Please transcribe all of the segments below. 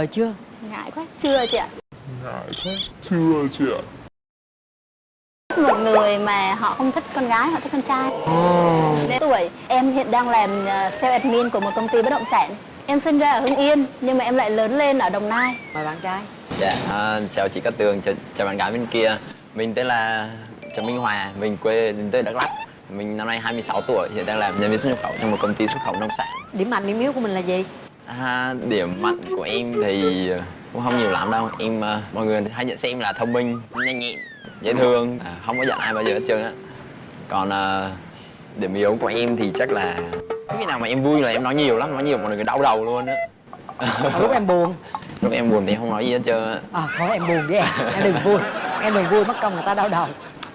Rồi chưa? Ngại quá, chưa chị ạ. Ngại quá, chưa chị ạ. Một người mà họ không thích con gái, họ thích con trai. Đến tuổi, em hiện đang làm ờ, sale admin của một công ty bất động sản. Em sinh ra ở Hưng Yên, nhưng mà em lại lớn lên ở Đồng Nai. Mời bạn trai. Dạ, à, chào chị Cát Tường, chào, chào bạn gái bên kia. Mình tên là Trần Minh Hòa, mình quê đến từ Đắk Lắk. Mình năm nay 26 tuổi, hiện đang làm nhân viên xuất nhập khẩu trong một công ty xuất khẩu nông sản. Điểm mạnh, điểm yếu của mình là gì? À, Điểm mạnh của em thì cũng không nhiều lắm đâu. Em, à, mọi người hay nhận xem là thông minh, nhanh nhẹn, dễ thương, à, không có giận ai bao giờ hết trơn á. Còn à, điểm yếu của em thì chắc là Cái nào mà em vui là em nói nhiều lắm, nói nhiều mọi người đau đầu luôn á. Ở lúc em buồn. Lúc em buồn thì em không nói gì hết trơn á. À thôi em buồn đi em, em đừng vui. Em đừng vui mất công người ta đau đầu.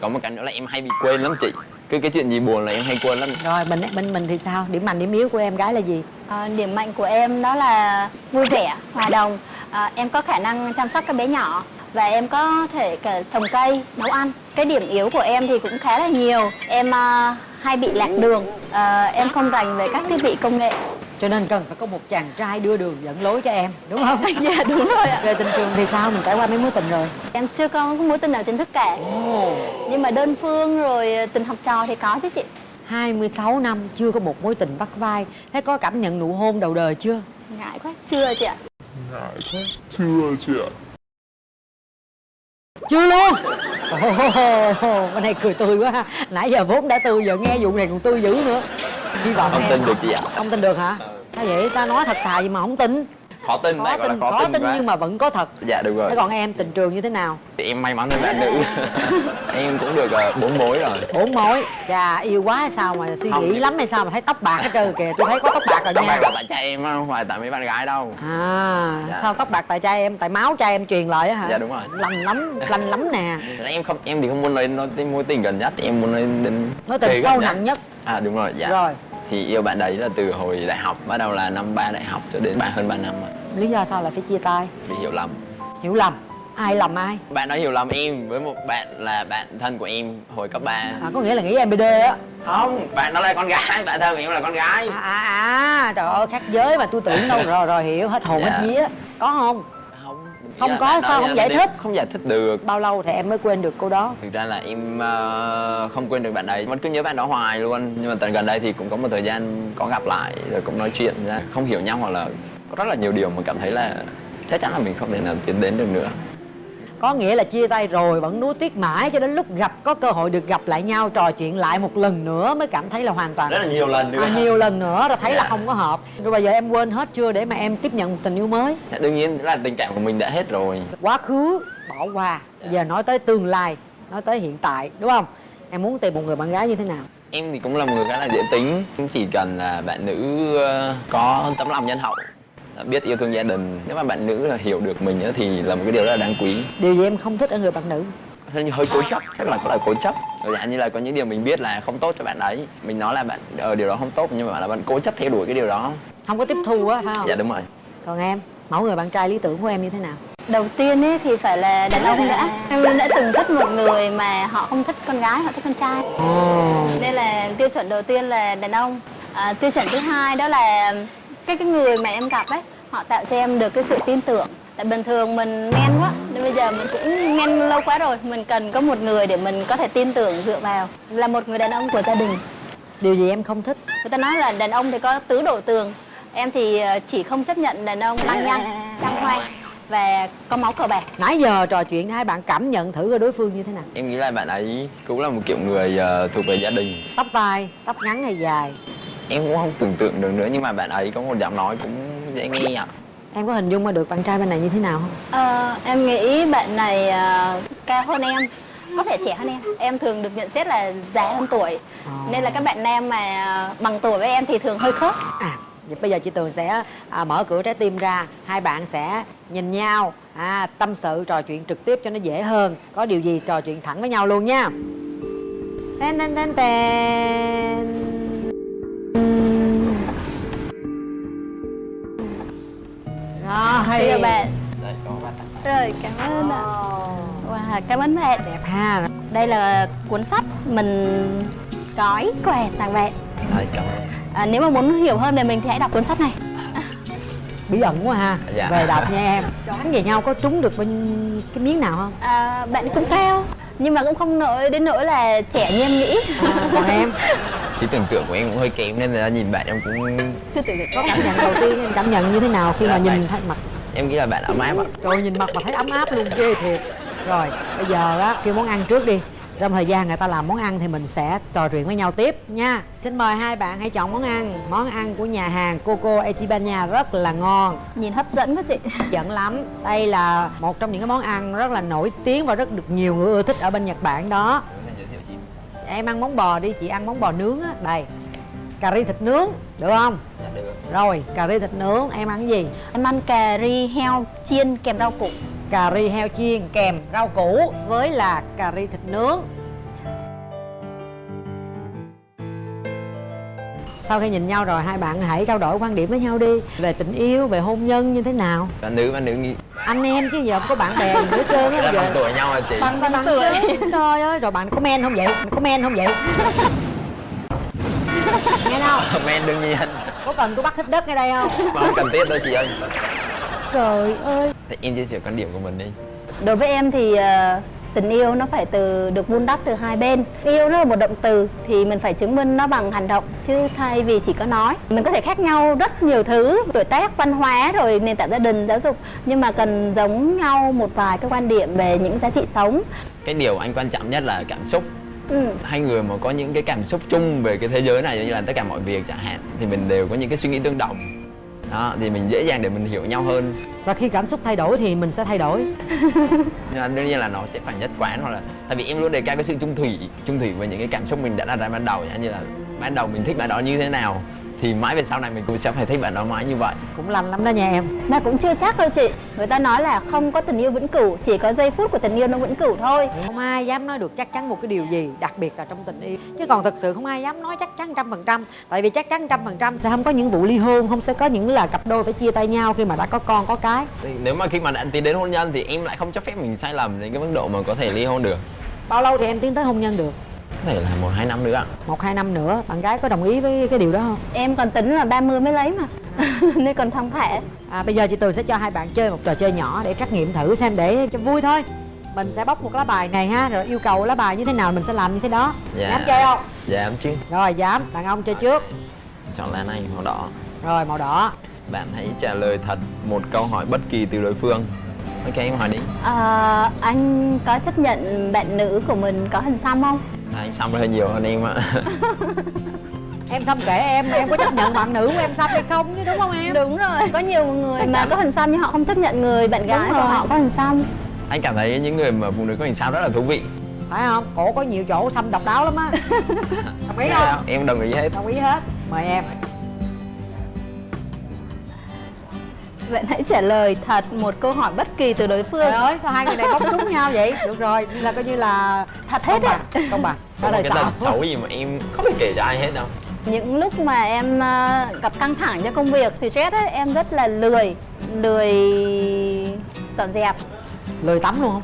Có một cái nữa là em hay bị quên lắm chị cứ cái chuyện gì buồn là em hay quên lắm. Rồi mình bên mình thì sao? Điểm mạnh, điểm yếu của em gái là gì? Ờ, Điểm mạnh của em đó là vui vẻ, hòa đồng. Ờ, Em có khả năng chăm sóc các bé nhỏ Và em có thể cả trồng cây, nấu ăn. Cái điểm yếu của em thì cũng khá là nhiều. Em ờ, hay bị lạc đường. Ờ, Em không rành về các thiết bị công nghệ Cho nên cần phải có một chàng trai đưa đường dẫn lối cho em Đúng không? Dạ đúng rồi ạ. Về tình trường thì sao? Mình trải qua mấy mối tình rồi? Em chưa có mối tình nào chính thức cả Ồ, Nhưng mà đơn phương rồi tình học trò thì có chứ chị. 26 năm chưa có một mối tình vắt vai. Thế có cảm nhận nụ hôn đầu đời chưa? Ngại quá, chưa chị ạ. Ngại quá, chưa chị ạ. Chưa luôn? Ồ, Bên này cười tươi quá ha. Nãy giờ vốn đã tươi giờ nghe vụ này còn tươi dữ nữa Hy vọng không em tin được chị ạ Không tin được hả? Sao vậy? Ta nói thật thà gì mà không tin khó tin Khó tin, khó, khó tin quá. nhưng mà vẫn có thật dạ đúng rồi Thế còn em tình trường như thế nào? Thì em may mắn hơn bạn nữ em cũng được ờ, bốn mối rồi Bốn mối Chà yêu quá hay sao mà suy Không. nghĩ lắm hay sao mà thấy tóc bạc hết trơn kìa Tôi thấy có tóc bạc rồi tóc bạc nha là tại cha em không phải tại mấy bạn gái đâu À Dạ. sao tóc bạc tại cha em Tại máu cha em truyền lại á hả? Dạ, đúng rồi. Lành lắm, lành lắm nè em không em thì không muốn nói nói mối tình gần nhất em muốn nói đến Nói tình sâu nặng nhất à đúng rồi dạ Rồi thì yêu bạn đấy là từ hồi đại học bắt đầu là năm ba đại học cho đến ba hơn 3 năm rồi. Lý do sao lại phải chia tay? bị hiểu lầm Hiểu lầm Ai lầm ai? bạn nói hiểu lầm em với một bạn là bạn thân của em hồi cấp 3 À, có nghĩa là nghĩ em BD á không bạn đó là con gái bạn thân của em là con gái à, à, à, trời ơi khác giới mà tôi tưởng đâu rồi rồi hiểu hết hồn Dạ. hết vía có không không Dạ, có, sao không giải thích? không giải thích được. Bao lâu thì em mới quên được cô đó? Thực ra là em ờ, không quên được bạn đấy. Vẫn cứ nhớ bạn đó hoài luôn. Nhưng mà tận gần đây thì cũng có một thời gian có gặp lại rồi cũng nói chuyện ra. Không hiểu nhau hoặc là có rất là nhiều điều mà cảm thấy là chắc chắn là mình không thể nào tiến đến được nữa có nghĩa là chia tay rồi vẫn nuối tiếc mãi cho đến lúc gặp có cơ hội được gặp lại nhau trò chuyện lại một lần nữa mới cảm thấy là hoàn toàn rất là nhiều lần nữa à, nhiều lần nữa rồi thấy là Dạ. không có hợp. Rồi bây giờ em quên hết chưa để mà em tiếp nhận một tình yêu mới? Dạ, đương nhiên là tình cảm của mình đã hết rồi. Quá khứ bỏ qua. Giờ nói tới tương lai nói tới hiện tại đúng không? Em muốn tìm một người bạn gái như thế nào? Em thì cũng là một người khá là dễ tính. Chỉ cần là bạn nữ ờ, có tấm lòng nhân hậu biết yêu thương gia đình. Nếu mà bạn nữ là hiểu được mình á thì là một cái điều rất là đáng quý. Điều gì em không thích ở người bạn nữ? Thế như hơi cố chấp chắc là có là cố chấp. Rồi dạng như là có những điều mình biết là không tốt cho bạn ấy. Mình nói là bạn ở điều đó không tốt nhưng mà bạn là bạn cố chấp theo đuổi cái điều đó. Không có tiếp thu á phải không? Dạ đúng rồi. Còn em mẫu người bạn trai lý tưởng của em như thế nào? Đầu tiên ấy thì phải là đàn ông đã. Em đã từng thích một người mà họ không thích con gái, họ thích con trai. Nên là tiêu chuẩn đầu tiên là đàn ông. À, Tiêu chuẩn thứ hai đó là cái cái người mà em gặp ấy Họ tạo cho em được cái sự tin tưởng. Tại bình thường mình men quá Nên bây giờ mình cũng men lâu quá rồi Mình cần có một người để mình có thể tin tưởng dựa vào Là một người đàn ông của gia đình. Điều gì em không thích? Người ta nói là đàn ông thì có tứ đổ tường. Em thì ờ, chỉ không chấp nhận đàn ông lăng nhăng, trăng hoang Và có máu cờ bạc. Nãy giờ trò chuyện hai bạn cảm nhận thử coi đối phương như thế nào. Em nghĩ là bạn ấy cũng là một kiểu người ờ, thuộc về gia đình. Tóc tai tóc ngắn hay dài em cũng không tưởng tượng được nữa nhưng mà bạn ấy có một giọng nói cũng dễ nghe ạ. Em có hình dung ra được bạn trai bên này như thế nào không? Ờ, em nghĩ bạn này ờ, cao hơn em có vẻ trẻ hơn em. Em thường được nhận xét là già hơn tuổi. Nên là các bạn nam mà bằng tuổi với em thì thường hơi khớp. À vậy bây giờ chị tường sẽ à, mở cửa trái tim ra. Hai bạn sẽ nhìn nhau à, tâm sự trò chuyện trực tiếp cho nó dễ hơn. Có điều gì trò chuyện thẳng với nhau luôn nha. Tên tên tên tên rồi bây giờ bạn. Rồi cảm ơn ạ. Wow, cảm ơn bạn. Đẹp ha. Đây là cuốn sách mình gói quà tặng bạn. Đây, cảm ơn. À, nếu mà muốn hiểu hơn về mình thì hãy đọc cuốn sách này. Bí ẩn quá ha. Dạ. về đọc nha em. Đoán về nhau có trúng được bên cái miếng nào không? À, bạn cũng cao nhưng mà cũng không nổi đến nỗi là trẻ như em nghĩ. À, còn em trí tưởng tượng của em cũng hơi kém nên là nhìn bạn em cũng chưa tưởng có cảm nhận đầu tiên em cảm nhận như thế nào khi mà Dạ, nhìn thấy mặt? Em nghĩ là bạn ấm áp ạ. Trời nhìn mặt mà thấy ấm áp luôn ghê thiệt. Rồi bây giờ á kêu món ăn trước đi. Trong thời gian người ta làm món ăn thì mình sẽ trò chuyện với nhau tiếp nha. Xin mời hai bạn hãy chọn món ăn. Món ăn của nhà hàng Coco Echibania rất là ngon. Nhìn hấp dẫn quá chị. Dẫn lắm. Đây là một trong những cái món ăn rất là nổi tiếng và rất được nhiều người ưa thích ở bên Nhật Bản đó Em ăn món bò đi, chị ăn món bò nướng á Đây Cà ri thịt nướng, được không? dạ được Rồi, cà ri thịt nướng, em ăn cái gì? em ăn cà ri heo chiên kèm rau củ cà ri heo chiên kèm rau củ với là cà ri thịt nướng sau khi nhìn nhau rồi hai bạn hãy trao đổi quan điểm với nhau đi. Về tình yêu về hôn nhân như thế nào? Bạn nữ bạn nữ nghĩ anh em chứ giờ không có bạn bè gì nữa trơn á giờ. bằng tuổi nhau hả chị? Bằng bằng tuổi. tuổi trời ơi. Rồi bạn có men không vậy? Có men không vậy? Nghe đâu men đương nhiên. Có cần tôi bắt hít đất ngay đây không? Không cần thiết đâu chị ơi. Trời ơi. Thì em chia sẻ quan điểm của mình đi. Đối với em thì ờ, tình yêu nó phải từ được vun đắp từ hai bên. Yêu nó là một động từ thì mình phải chứng minh nó bằng hành động chứ thay vì chỉ có nói. Mình có thể khác nhau rất nhiều thứ tuổi tác văn hóa rồi nền tảng gia đình giáo dục nhưng mà cần giống nhau một vài cái quan điểm về những giá trị sống. Cái điều anh quan trọng nhất là cảm xúc. Ừ. hai người mà có những cái cảm xúc chung về cái thế giới này như là tất cả mọi việc chẳng hạn thì mình đều có những cái suy nghĩ tương đồng đó thì mình dễ dàng để mình hiểu nhau hơn. Và khi cảm xúc thay đổi thì mình sẽ thay đổi. Nhưng mà đương nhiên là nó sẽ phải nhất quán hoặc là tại vì em luôn đề cao cái sự trung thủy trung thủy với những cái cảm xúc mình đã đặt ra ban đầu như là ban đầu mình thích bạn đó như thế nào thì mãi về sau này mình cũng sẽ phải thích bạn đó mãi như vậy. Cũng lành lắm đó nha em. Mà cũng chưa chắc đâu chị. Người ta nói là không có tình yêu vĩnh cửu chỉ có giây phút của tình yêu nó vĩnh cửu thôi. Không ai dám nói được chắc chắn một cái điều gì đặc biệt là trong tình yêu. Chứ còn thực sự không ai dám nói chắc chắn trăm phần trăm. Tại vì chắc chắn trăm phần trăm sẽ không có những vụ ly hôn không sẽ có những là cặp đôi phải chia tay nhau khi mà đã có con có cái. Thì nếu mà khi mà đã tiến đến hôn nhân thì em lại không cho phép mình sai lầm đến cái mức độ mà có thể ly hôn được. Bao lâu thì em tiến tới hôn nhân được có thể là một hai năm nữa ạ. Một hai năm nữa bạn gái có đồng ý với cái điều đó không? Em còn tính là 30 mới lấy mà. Nên còn thong thả. À, bây giờ chị Tường sẽ cho hai bạn chơi một trò chơi nhỏ để trắc nghiệm thử xem để cho vui thôi. Mình sẽ bóc một lá bài này ha rồi yêu cầu lá bài như thế nào mình sẽ làm như thế đó. Dạ. dám chơi không? Dạ em chứ. Rồi dám. Đàn ông chơi trước. Chọn lá này màu đỏ. Rồi màu đỏ. Bạn hãy trả lời thật một câu hỏi bất kỳ từ đối phương. Ok em hỏi đi. À, anh có chấp nhận bạn nữ của mình có hình xăm không anh xong hơi nhiều hơn em ạ. Em xong kể em em có chấp nhận bạn nữ của em xong hay không chứ đúng không em? Đúng rồi có nhiều người mà có hình xăm nhưng họ không chấp nhận người bạn gái của họ có hình xăm anh cảm thấy những người mà phụ nữ có hình xăm rất là thú vị. Phải không? Cổ có nhiều chỗ xăm độc đáo lắm á. Đồng ý không? Em đồng ý hết. Đồng ý hết. Mời em bạn hãy trả lời thật một câu hỏi bất kỳ từ đối phương. Trời ơi sao hai người này bóc trúng nhau vậy? Được rồi là coi như là thật hết á công bằng. Trả lời xạo xấu. gì mà em không thể kể cho ai hết đâu. Những lúc mà em ờ, gặp căng thẳng cho công việc stress ấy, em rất là lười lười dọn dẹp. Lười tắm luôn không?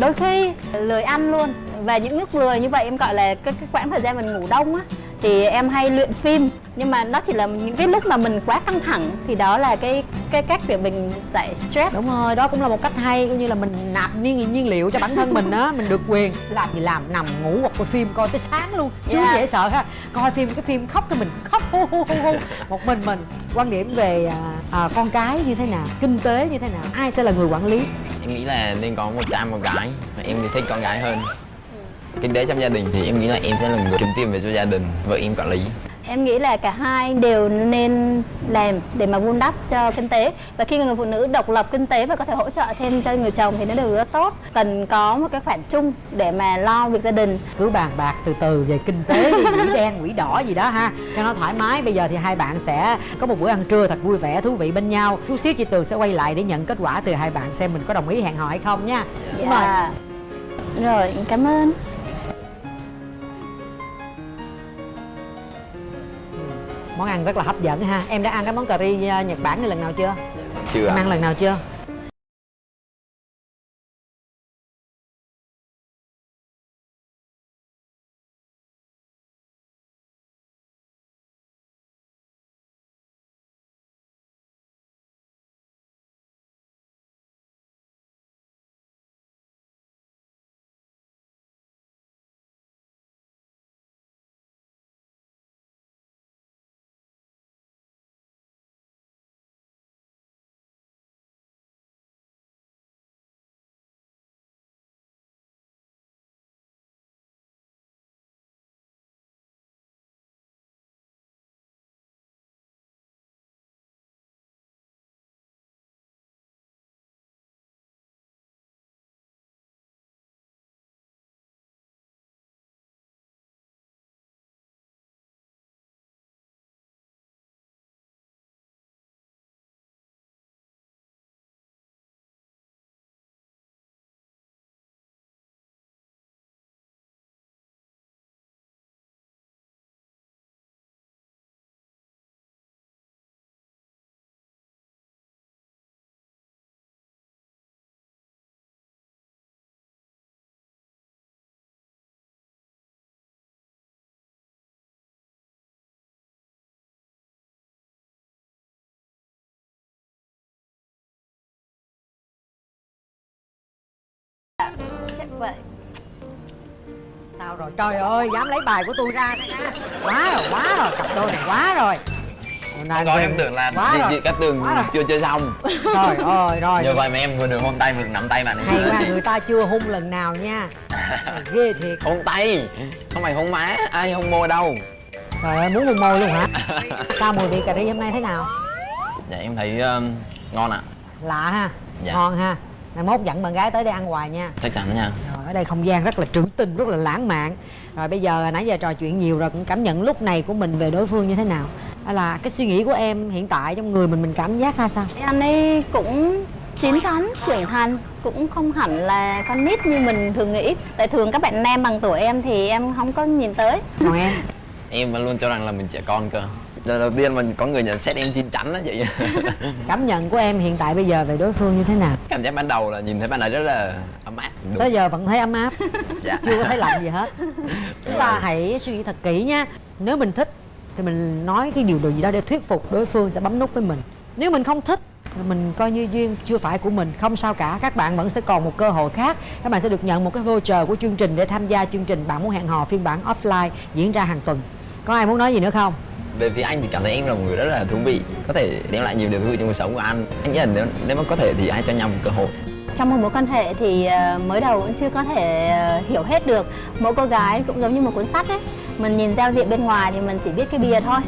Đôi khi lười ăn luôn. Và những lúc lười như vậy em gọi là cái, cái quãng thời gian mình ngủ đông á thì em hay luyện phim. Nhưng mà đó chỉ là những cái lúc mà mình quá căng thẳng thì đó là cái cái cách để mình giải stress. Đúng rồi đó cũng là một cách hay coi như là mình nạp nhiên nhiên liệu cho bản thân mình á mình được quyền làm gì làm nằm ngủ hoặc coi phim coi tới sáng luôn. Sướng Yeah. dễ sợ ha. Coi phim cái phim khóc thì mình khóc. Hu hu hu hu. Một mình mình. Quan điểm về à, à, con cái như thế nào kinh tế như thế nào ai sẽ là người quản lý? Em nghĩ là nên có một trai một gái. Và em thì thích con gái hơn kinh tế trong gia đình thì em nghĩ là em sẽ là người kiếm tiền về cho gia đình vợ em quản lý. Em nghĩ là cả hai đều nên làm để mà vun đắp cho kinh tế. Và khi người phụ nữ độc lập kinh tế và có thể hỗ trợ thêm cho người chồng thì nó đều rất tốt. Cần có một cái khoản chung để mà lo việc gia đình. Cứ bàn bạc từ từ về kinh tế đi, quỷ đen quỷ đỏ gì đó ha. Cho nó thoải mái. Bây giờ thì hai bạn sẽ có một bữa ăn trưa thật vui vẻ thú vị bên nhau. Chút xíu chị tường sẽ quay lại để nhận kết quả từ hai bạn xem mình có đồng ý hẹn hò hay không nha. Mời. Dạ. rồi cảm ơn món ăn rất là hấp dẫn ha. Em đã ăn cái món cà ri nhật bản này lần nào chưa? Chưa em ăn lần nào chưa dạ chắc vậy sao rồi? Trời ơi dám lấy bài của tôi ra quá rồi quá rồi. Cặp đôi này quá rồi. Hôm nay em tưởng là quá chị, rồi. chị Cát Tường rồi. chưa chơi xong. Trời ơi rồi. Nhờ vậy mà em vừa được hôn tay vừa được nắm tay bạn ấy hay quá người ta chưa hung lần nào nha. Mày ghê thiệt. Hôn tay? Không phải hôn má Ai hôn môi đâu. Trời ơi muốn hôn môi luôn hả? Sao mùi vị cà ri hôm nay thế nào? Dạ em thấy um, ngon ạ. Lạ ha. Dạ. ngon ha mai mốt dẫn bạn gái tới đây ăn hoài nha. Chắc chắn nha. Rồi ở đây không gian rất là trữ tình rất là lãng mạn. Rồi bây giờ nãy giờ trò chuyện nhiều rồi cũng cảm nhận lúc này của mình về đối phương như thế nào. Hay là cái suy nghĩ của em hiện tại trong người mình mình cảm giác ra sao? Anh ấy cũng chín chắn trưởng thành cũng không hẳn là con nít như mình thường nghĩ. Tại thường các bạn nam bằng tuổi em thì em không có nhìn tới. Còn em? Em vẫn luôn cho rằng là mình trẻ con cơ Lần đầu tiên mình có người nhận xét em chín chắn á chị. Cảm nhận của em hiện tại bây giờ về đối phương như thế nào? Cảm giác ban đầu là nhìn thấy bạn ấy rất là ấm áp. Đúng. tới giờ vẫn thấy ấm áp. Dạ. Chưa có thấy lạnh gì hết. Chúng ta hãy suy nghĩ thật kỹ nha. Nếu mình thích thì mình nói cái điều gì đó để thuyết phục đối phương sẽ bấm nút với mình. Nếu mình không thích thì mình coi như duyên chưa phải của mình không sao cả. Các bạn vẫn sẽ còn một cơ hội khác. Các bạn sẽ được nhận một cái voucher của chương trình để tham gia chương trình bạn muốn hẹn hò phiên bản offline diễn ra hàng tuần. Có ai muốn nói gì nữa không Về phía anh thì cảm thấy em là một người rất là thú vị Có thể đem lại nhiều điều thú vị trong cuộc sống của anh. Anh nghĩ là nếu, nếu mà có thể thì hãy cho nhau một cơ hội. Trong một mối quan hệ thì ờ, mới đầu vẫn chưa có thể ờ, hiểu hết được mỗi cô gái cũng giống như một cuốn sách ấy. Mình nhìn giao diện bên ngoài thì mình chỉ biết cái bìa thôi.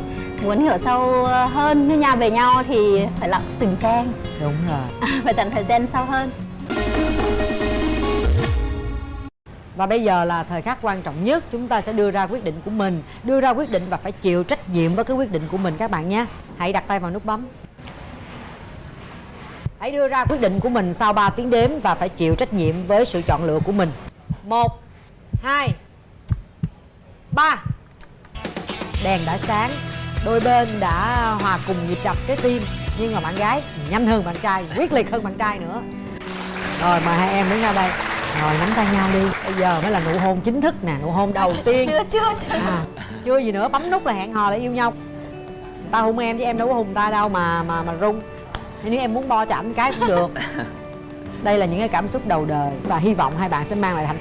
Muốn hiểu sâu ờ, hơn với nhau về nhau thì phải lặng từng trang đúng rồi. Phải dành thời gian sâu hơn Và bây giờ là thời khắc quan trọng nhất, Chúng ta sẽ đưa ra quyết định của mình. Đưa ra quyết định và phải chịu trách nhiệm với cái quyết định của mình các bạn nhé. Hãy đặt tay vào nút bấm. Hãy đưa ra quyết định của mình sau 3 tiếng đếm Và phải chịu trách nhiệm với sự chọn lựa của mình. Một, hai, ba. Đèn đã sáng. Đôi bên đã hòa cùng nhịp đập trái tim. Nhưng mà bạn gái nhanh hơn bạn trai, Quyết liệt hơn bạn trai nữa. Rồi, mời hai em đứng ra đây. Rồi nắm tay nhau đi. Bây giờ mới là nụ hôn chính thức nè Nụ hôn đầu tiên. Chưa chưa chưa. À, Chưa gì nữa bấm nút là hẹn hò là yêu nhau. Ta hôn em chứ em đâu có hôn ta đâu mà mà mà rung Nếu em muốn bo cho ảnh cái cũng được. Đây là những cái cảm xúc đầu đời Và hy vọng hai bạn sẽ mang lại hạnh